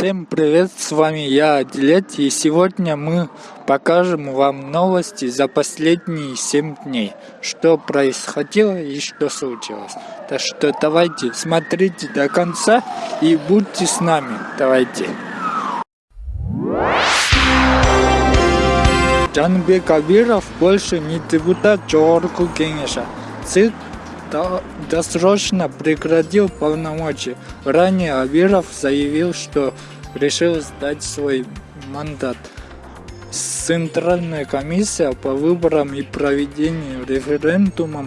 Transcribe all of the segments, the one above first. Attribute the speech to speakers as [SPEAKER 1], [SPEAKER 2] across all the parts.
[SPEAKER 1] Всем привет, с вами я, Адилет, и сегодня мы покажем вам новости за последние 7 дней, что происходило и что случилось. Так что давайте, смотрите до конца и будьте с нами, давайте. Джанбек Абиров больше не депутат Джорку Кенеша. ЦИК досрочно прекратил полномочия. Ранее Абиров заявил, что решил сдать свой мандат. Центральная комиссия по выборам и проведению референдумов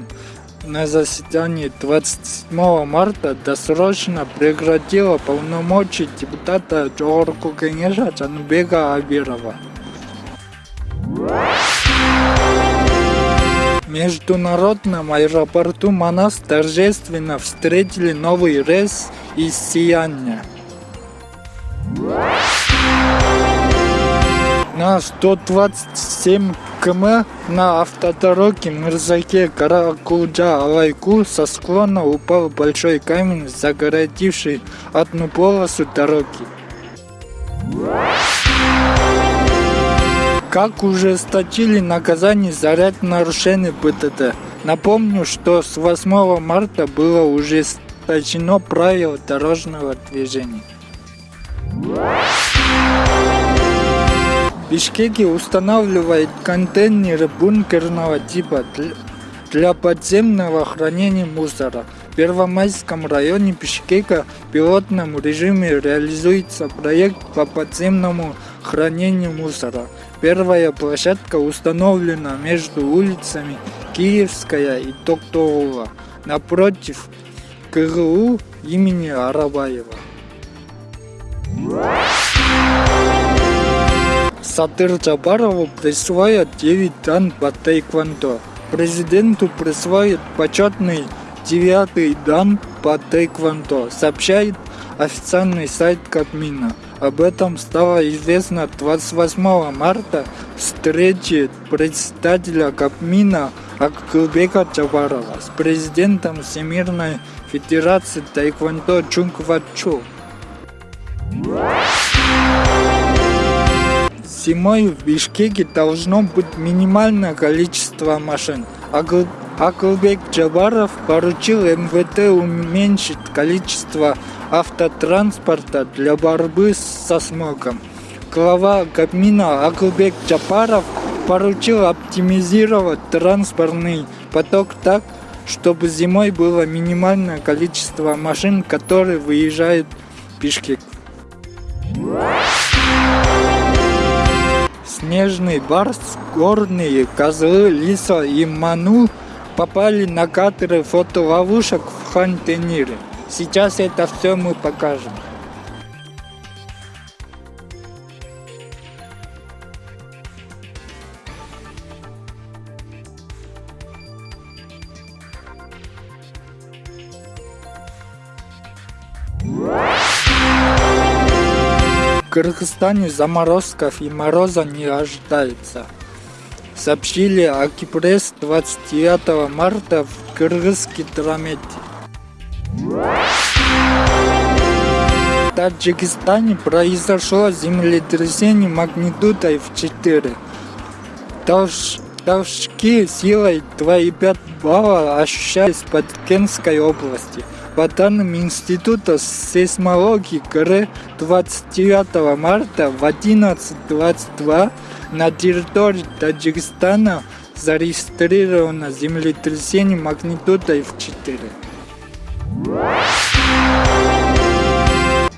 [SPEAKER 1] на заседании 27 марта досрочно прекратила полномочия депутата Джорку Кенеша Джанбека Абирова. Международном аэропорту Манас торжественно встретили новый рейс из Сияния. На 127 км на автодороге Мирзаке Каракулджа Алайку со склона упал большой камень, загородивший одну полосу дороги. Как ужесточили наказание за ряд нарушений ПТТ. Напомню, что с 8 марта было ужесточено правило дорожного движения. Бишкеке устанавливает контейнеры бункерного типа для подземного хранения мусора. В Первомайском районе Бишкека в пилотном режиме реализуется проект по подземному хранению мусора. Первая площадка установлена между улицами Киевская и Токтоова, напротив КГУ имени Арабаева. Сатыр Джабарову присвоят 9 дан по тайквандо. Президенту присвоят почетный девятый дан по тайквандо, сообщает официальный сайт Кабмина. Об этом стало известно 28 марта встречи председателя Кабмина Акылбека Джабарова с президентом Всемирной Федерации Тайквандо Чунгвачу. Зимой в Бишкеке должно быть минимальное количество машин. Джабаров поручил МВТ уменьшить количество автотранспорта для борьбы со смогом. Глава Кабмина Акылбек Джапаров поручил оптимизировать транспортный поток так, чтобы зимой было минимальное количество машин, которые выезжают в Бишкек. Снежный барс, горные козлы, лиса и ману попали на кадры фотоловушек в Хантенире. Сейчас это все мы покажем. В Кыргызстане заморозков и мороза не ожидается. Сообщили Акипресс 29 марта в Кыргызский драмете. В Таджикистане произошло землетрясение магнитудой в 4. Толш... Толчки силой 2,5 балла ощущались под Кенской области. По данным Института сейсмологии КР 29 марта в 11.22 на территории Таджикистана зарегистрировано землетрясение магнитудой в 4.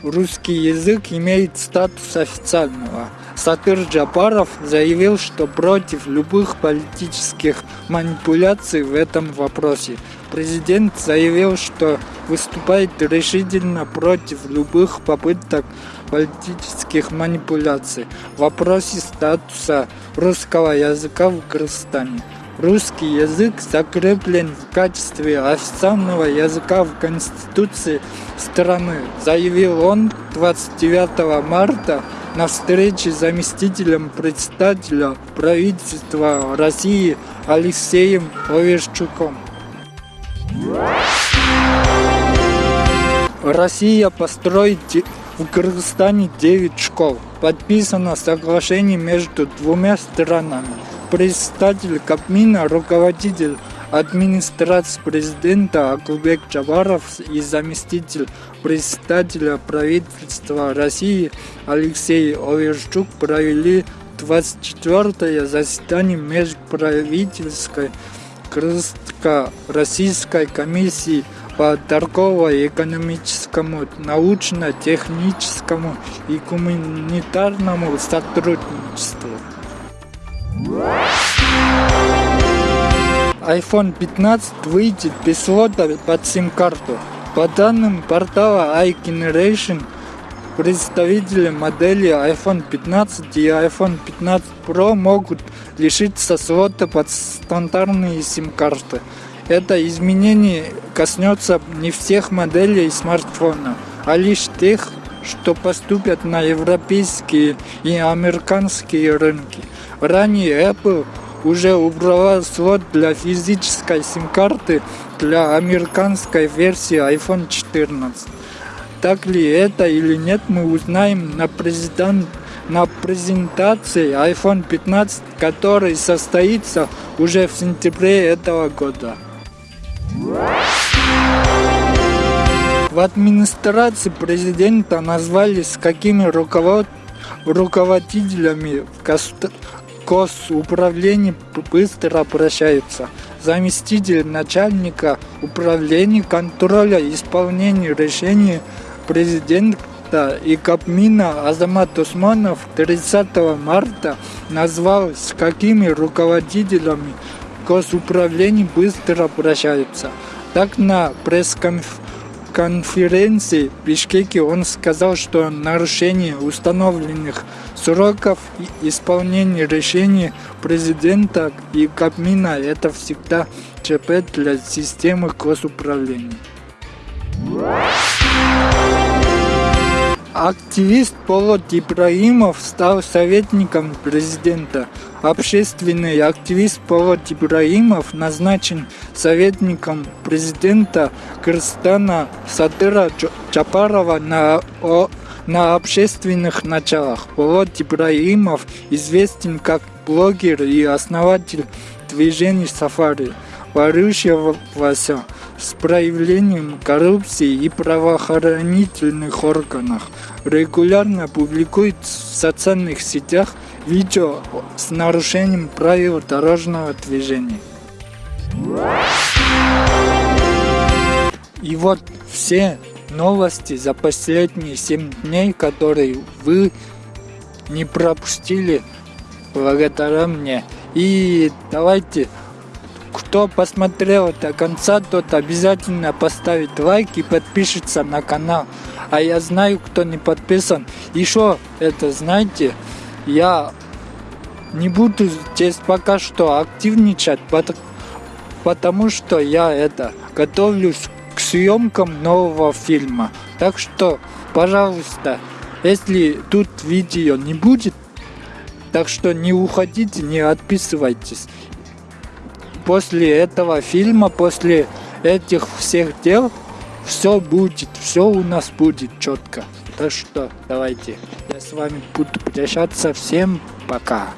[SPEAKER 1] Русский язык имеет статус официального. Сатыр Джапаров заявил, что против любых политических манипуляций в этом вопросе. Президент заявил, что выступает решительно против любых попыток политических манипуляций в вопросе статуса русского языка в Кыргызстане. Русский язык закреплен в качестве официального языка в Конституции страны, заявил он 29 марта на встрече с заместителем председателя правительства России Алексеем Оверчуком. Россия построит В Кыргызстане 9 школ. Подписано соглашение между двумя странами. Представитель Кабмина, руководитель администрации президента Акубек Джабаров и заместитель председателя правительства России Алексей Оверчук провели 24-е заседание межправительской Крымско-Российской комиссии по торгово-экономическому, научно-техническому и гуманитарному сотрудничеству. iPhone 15 выйдет без слота под сим-карту. По данным портала iGeneration, представители модели iPhone 15 и iPhone 15 Pro могут лишиться слота под стандартные сим-карты. Это изменение коснется не всех моделей смартфона, а лишь тех, что поступят на европейские и американские рынки. Ранее Apple уже убрала слот для физической сим-карты для американской версии iPhone 14. Так ли это или нет, мы узнаем на, президент, на презентации iPhone 15, который состоится уже в сентябре этого года. В администрации президента назвали с какими руковод... руководителями госуправления быстро обращаются. Заместитель начальника управления контроля исполнения решений президента и Кабмина Азамат Усманов 30 марта назвал, с какими руководителями госуправления быстро обращаются. Так на пресс-конференции в Бишкеке он сказал, что нарушение установленных сроков исполнения решений президента и Кабмина это всегда ЧП для системы госуправления. Активист Полот Ибраимов стал советником президента. Общественный активист Полот Ибраимов назначен советником президента Кыргызстана Садыра Чапарова на, о, на общественных началах. Полот Ибраимов известен как блогер и основатель движения Сафари, борющегося с проявлением коррупции и правоохранительных органах. Регулярно публикует в социальных сетях видео с нарушением правил дорожного движения. И вот все новости за последние 7 дней, которые вы не пропустили благодаря мне. И давайте кто посмотрел до конца, тот обязательно поставит лайк и подпишется на канал. А я знаю, кто не подписан. Еще это, знаете, я не буду здесь пока что активничать, потому что я это готовлюсь к съемкам нового фильма. Так что, пожалуйста, если тут видео не будет, так что не уходите, не отписывайтесь после этого фильма, после этих всех дел, все будет, все у нас будет четко. Так что давайте, я с вами буду прощаться. Всем пока.